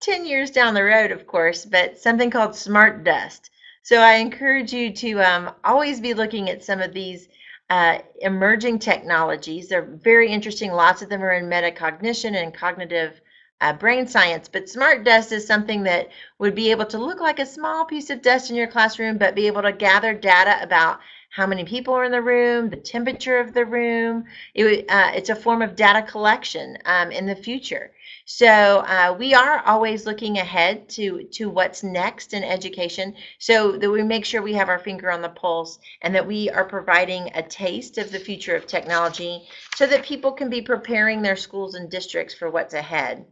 10 years down the road, of course, but something called smart dust. So I encourage you to um, always be looking at some of these uh, emerging technologies. They're very interesting. Lots of them are in metacognition and cognitive uh, brain science, but smart dust is something that would be able to look like a small piece of dust in your classroom, but be able to gather data about how many people are in the room, the temperature of the room. It, uh, it's a form of data collection um, in the future. So uh, we are always looking ahead to, to what's next in education so that we make sure we have our finger on the pulse and that we are providing a taste of the future of technology so that people can be preparing their schools and districts for what's ahead.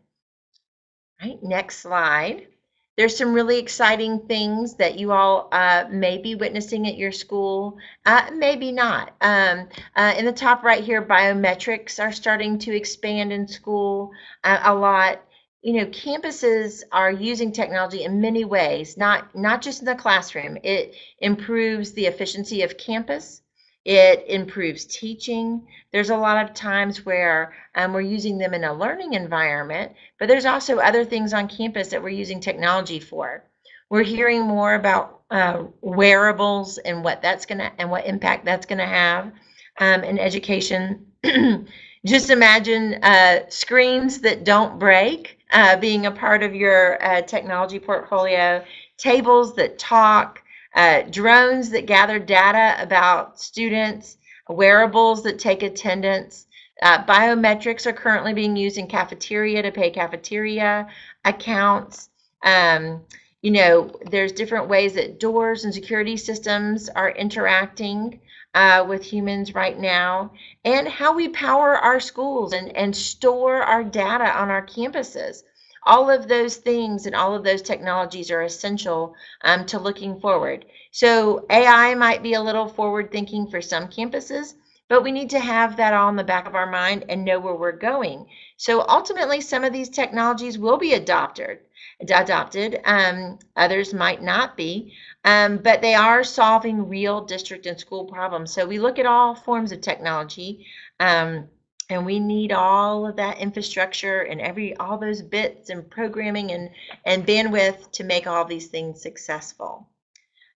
Right, next slide. There's some really exciting things that you all uh, may be witnessing at your school, uh, maybe not. Um, uh, in the top right here, biometrics are starting to expand in school uh, a lot. You know, campuses are using technology in many ways, not not just in the classroom. It improves the efficiency of campus. It improves teaching. There's a lot of times where um, we're using them in a learning environment, but there's also other things on campus that we're using technology for. We're hearing more about uh, wearables and what that's gonna and what impact that's gonna have um, in education. Just imagine uh, screens that don't break uh, being a part of your uh, technology portfolio, tables that talk, uh, drones that gather data about students, wearables that take attendance. Uh, biometrics are currently being used in cafeteria to pay cafeteria accounts. Um, you know, there's different ways that doors and security systems are interacting uh, with humans right now, and how we power our schools and, and store our data on our campuses. All of those things and all of those technologies are essential um, to looking forward. So AI might be a little forward thinking for some campuses, but we need to have that all in the back of our mind and know where we're going. So ultimately, some of these technologies will be adopted. Adopted. Um, others might not be, um, but they are solving real district and school problems. So we look at all forms of technology, um, and we need all of that infrastructure and every all those bits and programming and and bandwidth to make all these things successful.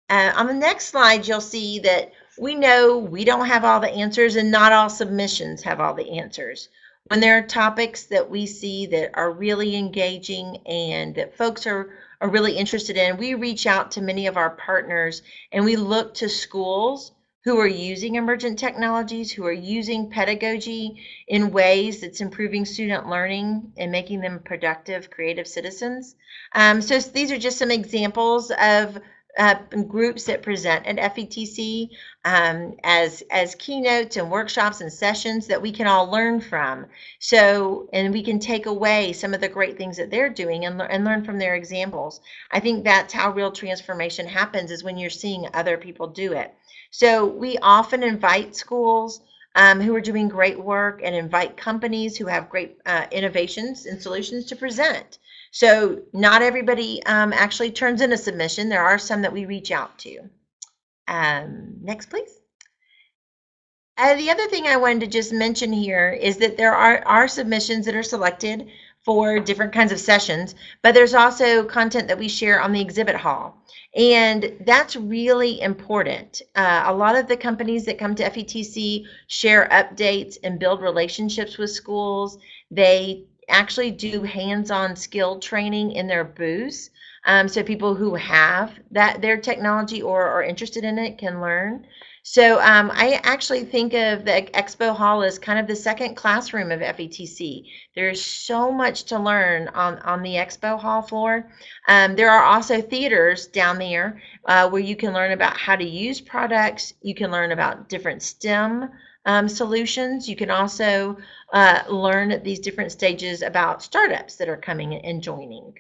Uh, on the next slide, you'll see that we know we don't have all the answers and not all submissions have all the answers. When there are topics that we see that are really engaging and that folks are, are really interested in, we reach out to many of our partners and we look to schools who are using emergent technologies, who are using pedagogy in ways that's improving student learning and making them productive, creative citizens. Um, so these are just some examples of uh, groups that present at FETC um, as as keynotes and workshops and sessions that we can all learn from. So, and we can take away some of the great things that they're doing and, and learn from their examples. I think that's how real transformation happens is when you're seeing other people do it. So we often invite schools um, who are doing great work and invite companies who have great uh, innovations and solutions to present. So not everybody um, actually turns in a submission. There are some that we reach out to. Um, next, please. Uh, the other thing I wanted to just mention here is that there are, are submissions that are selected for different kinds of sessions, but there's also content that we share on the exhibit hall. And that's really important. Uh, a lot of the companies that come to FETC share updates and build relationships with schools. They actually do hands-on skill training in their booths. Um, so people who have that their technology or are interested in it can learn. So um, I actually think of the expo hall as kind of the second classroom of FETC. There's so much to learn on, on the expo hall floor. Um, there are also theaters down there uh, where you can learn about how to use products. You can learn about different STEM um, solutions. You can also uh, learn at these different stages about startups that are coming and joining.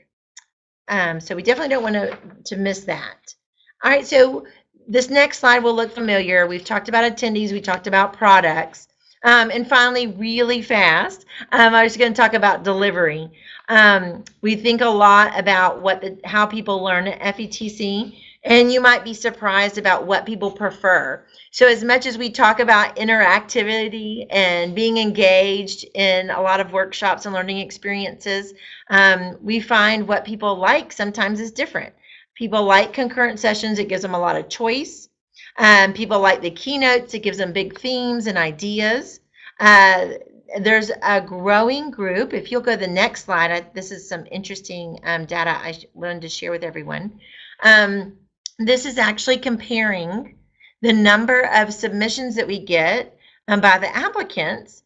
Um, so we definitely don't want to, to miss that. All right, so this next slide will look familiar. We've talked about attendees, we talked about products. Um, and finally, really fast, um, I was going to talk about delivery. Um, we think a lot about what the, how people learn at FETC, and you might be surprised about what people prefer. So as much as we talk about interactivity and being engaged in a lot of workshops and learning experiences, um, we find what people like sometimes is different. People like concurrent sessions. It gives them a lot of choice. Um, people like the keynotes. It gives them big themes and ideas. Uh, there's a growing group. If you'll go to the next slide, I, this is some interesting um, data I wanted to share with everyone. Um, this is actually comparing the number of submissions that we get um, by the applicants.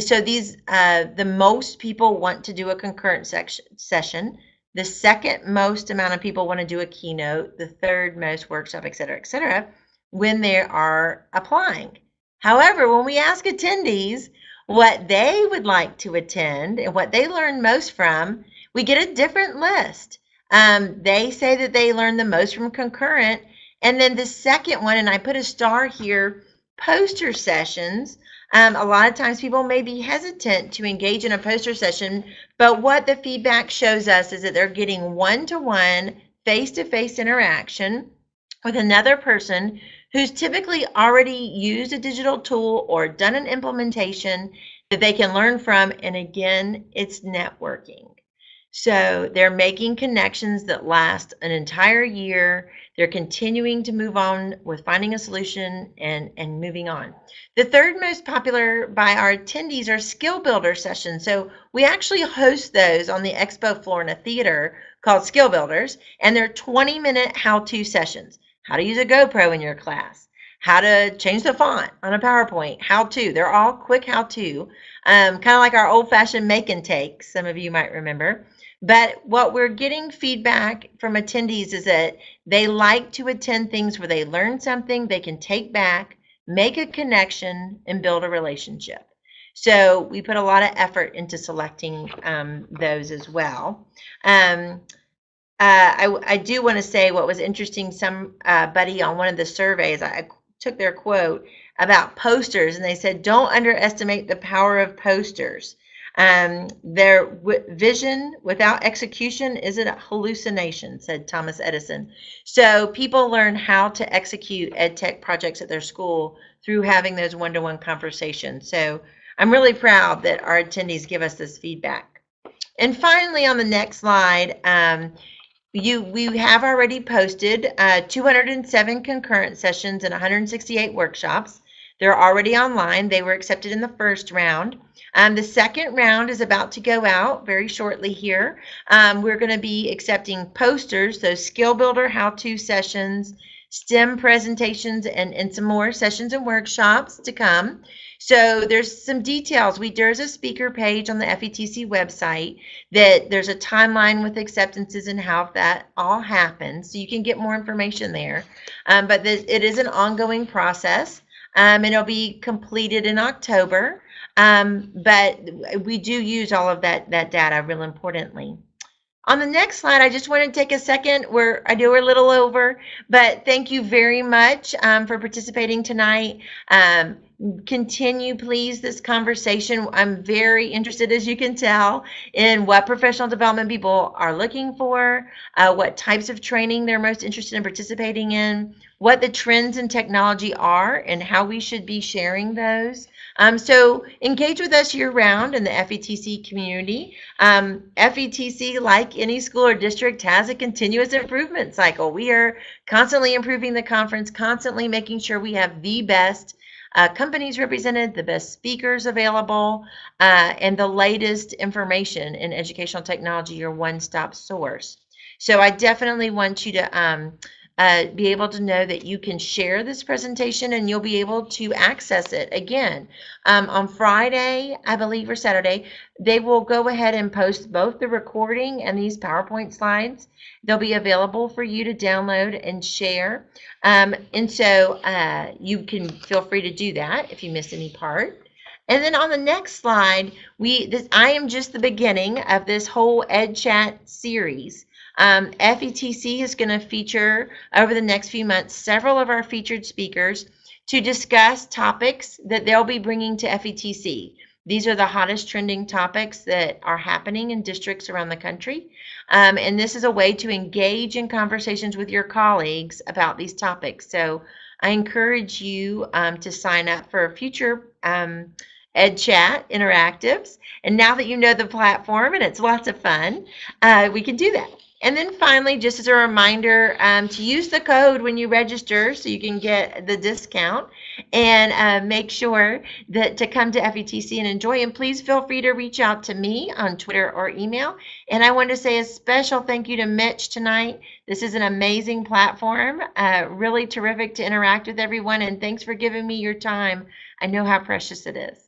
So these, uh, the most people want to do a concurrent section, session. The second most amount of people want to do a keynote. The third most workshop, et cetera, et cetera, when they are applying. However, when we ask attendees what they would like to attend and what they learn most from, we get a different list. Um, they say that they learn the most from concurrent, and then the second one, and I put a star here, poster sessions. Um, a lot of times people may be hesitant to engage in a poster session, but what the feedback shows us is that they're getting one-to-one, face-to-face interaction with another person who's typically already used a digital tool or done an implementation that they can learn from. And again, it's networking. So they're making connections that last an entire year. They're continuing to move on with finding a solution and, and moving on. The third most popular by our attendees are skill builder sessions. So we actually host those on the expo floor in a theater called Skill Builders, and they're 20 minute how to sessions. How to use a GoPro in your class, how to change the font on a PowerPoint, how to. They're all quick how to, um, kind of like our old fashioned make and take, some of you might remember. But what we're getting feedback from attendees is that they like to attend things where they learn something they can take back, make a connection, and build a relationship. So we put a lot of effort into selecting um, those as well. Um, uh, I, I, do want to say what was interesting. Somebody uh, on one of the surveys, I took their quote about posters, and they said, "Don't underestimate the power of posters." Um, their vision without execution is a hallucination, said Thomas Edison. So people learn how to execute ed tech projects at their school through having those one-to-one conversations. So I'm really proud that our attendees give us this feedback. And finally, on the next slide, um, you we have already posted uh, 207 concurrent sessions and 168 workshops. They're already online. They were accepted in the first round. Um, the second round is about to go out very shortly here. Um, we're going to be accepting posters, those skill builder how-to sessions, STEM presentations, and, and some more sessions and workshops to come. So there's some details. We there's a speaker page on the FETC website that there's a timeline with acceptances and how that all happens. So you can get more information there. Um, but this, it is an ongoing process. Um, and it'll be completed in October. Um, but we do use all of that that data real importantly. On the next slide, I just want to take a second where I do we're a little over, but thank you very much um, for participating tonight. Um, continue, please, this conversation. I'm very interested, as you can tell, in what professional development people are looking for, uh, what types of training they're most interested in participating in, what the trends in technology are, and how we should be sharing those. Um, so engage with us year round in the FETC community. Um, FETC, like any school or district, has a continuous improvement cycle. We are constantly improving the conference, constantly making sure we have the best uh, companies represented, the best speakers available, uh, and the latest information in educational technology, your one-stop source. So I definitely want you to um, uh, be able to know that you can share this presentation and you'll be able to access it again um, on Friday, I believe, or Saturday. They will go ahead and post both the recording and these PowerPoint slides. They'll be available for you to download and share. Um, and so uh, you can feel free to do that if you miss any part. And then on the next slide, we this I am just the beginning of this whole EdChat series. Um, FETC is going to feature over the next few months several of our featured speakers to discuss topics that they'll be bringing to FETC. These are the hottest trending topics that are happening in districts around the country. Um, and this is a way to engage in conversations with your colleagues about these topics. So I encourage you um, to sign up for future um, Ed Chat interactives. And now that you know the platform and it's lots of fun, uh, we can do that. And then finally, just as a reminder, um, to use the code when you register so you can get the discount and uh, make sure that to come to FETC and enjoy. And please feel free to reach out to me on Twitter or email. And I want to say a special thank you to Mitch tonight. This is an amazing platform, uh, really terrific to interact with everyone. And thanks for giving me your time. I know how precious it is.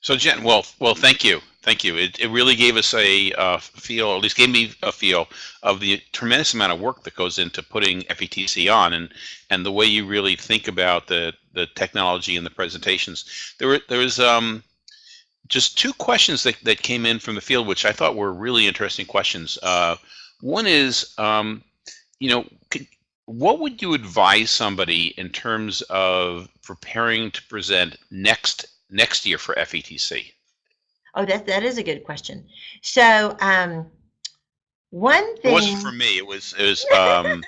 So Jen, well, well, thank you. Thank you. It, it really gave us a uh, feel, or at least gave me a feel of the tremendous amount of work that goes into putting FETC on, and and the way you really think about the the technology and the presentations. There were there was um, just two questions that that came in from the field, which I thought were really interesting questions. Uh, one is, um, you know, could, what would you advise somebody in terms of preparing to present next next year for FETC? Oh, that that is a good question. So, um, one thing. It wasn't for me. It was. It was. Um,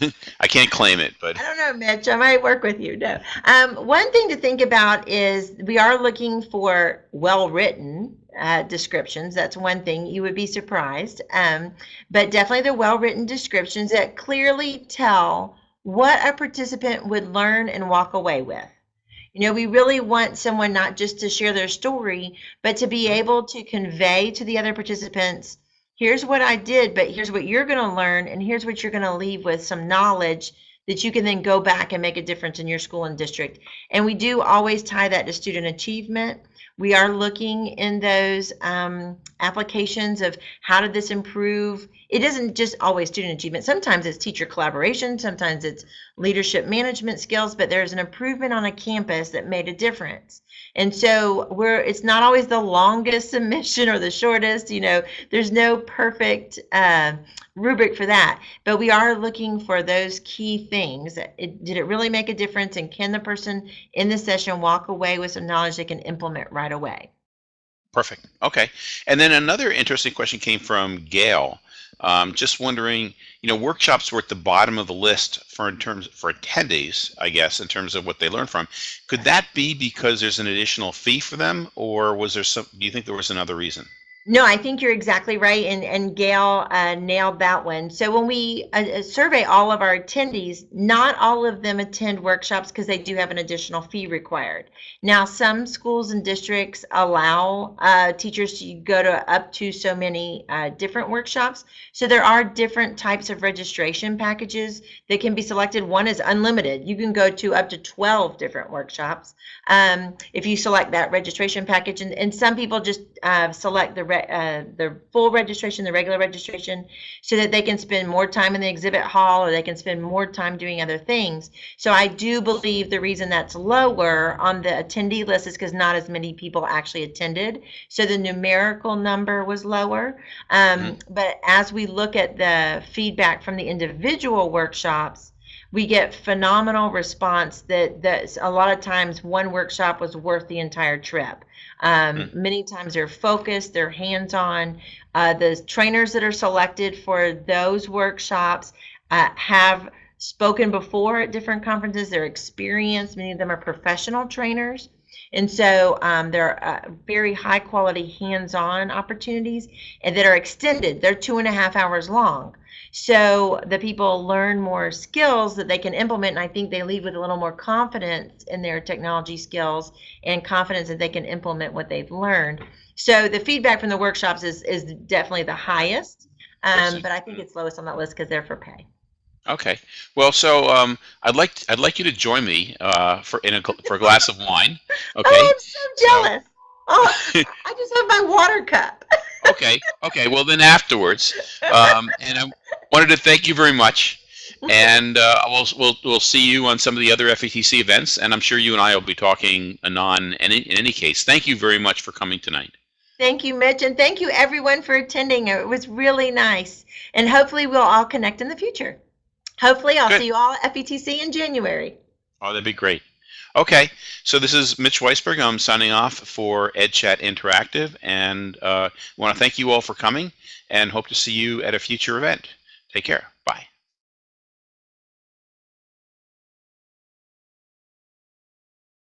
I can't claim it, but I don't know, Mitch. I might work with you. No. Um, one thing to think about is we are looking for well-written uh, descriptions. That's one thing. You would be surprised, um, but definitely the well-written descriptions that clearly tell what a participant would learn and walk away with. You know, we really want someone not just to share their story, but to be able to convey to the other participants, here's what I did, but here's what you're going to learn, and here's what you're going to leave with some knowledge that you can then go back and make a difference in your school and district. And we do always tie that to student achievement. We are looking in those um, applications of how did this improve. It isn't just always student achievement. Sometimes it's teacher collaboration, sometimes it's leadership management skills, but there's an improvement on a campus that made a difference. And so we're it's not always the longest submission or the shortest, you know, there's no perfect uh, rubric for that, but we are looking for those key things. It, did it really make a difference and can the person in the session walk away with some knowledge they can implement right away? Perfect. Okay. And then another interesting question came from Gail. Um, just wondering, you know, workshops were at the bottom of the list for in terms for attendees, I guess, in terms of what they learned from. Could that be because there's an additional fee for them, or was there some? Do you think there was another reason? No, I think you're exactly right, and and Gail uh, nailed that one. So when we uh, uh survey all of our attendees, not all of them attend workshops because they do have an additional fee required. Now, some schools and districts allow uh, teachers to go to up to so many uh, different workshops. So there are different types of registration packages that can be selected. One is unlimited; you can go to up to 12 different workshops um, if you select that registration package. And, and some people just uh, select the uh, the full registration, the regular registration, so that they can spend more time in the exhibit hall or they can spend more time doing other things. So I do believe the reason that's lower on the attendee list is because not as many people actually attended. So the numerical number was lower. Um, mm-hmm. But as we look at the feedback from the individual workshops, we get phenomenal response that that a lot of times one workshop was worth the entire trip um, mm. Many times they're focused, they're hands on. Uh, the trainers that are selected for those workshops uh, have spoken before at different conferences, they're experienced, many of them are professional trainers. And so um, they're uh, very high quality hands on opportunities and that are extended. They're two and a half hours long. So the people learn more skills that they can implement, and I think they leave with a little more confidence in their technology skills and confidence that they can implement what they've learned. So the feedback from the workshops is is definitely the highest, um, but I think it's lowest on that list because they're for pay. Okay. Well, so um, I'd like I'd like you to join me uh, for in a for a glass of wine. Okay. Oh, I'm so jealous. So, oh, I just have my water cup. okay. Okay. Well, then afterwards, um, and I wanted to thank you very much, and uh, we'll we'll we'll see you on some of the other FETC events, and I'm sure you and I will be talking anon. In, in any case, thank you very much for coming tonight. Thank you, Mitch, and thank you everyone for attending. It was really nice, and hopefully we'll all connect in the future. Hopefully, I'll Good. see you all at FETC in January. Oh, that'd be great. Okay, so this is Mitch Weisberg. I'm signing off for EdChat Interactive, and uh, want to thank you all for coming and hope to see you at a future event. Take care. Bye.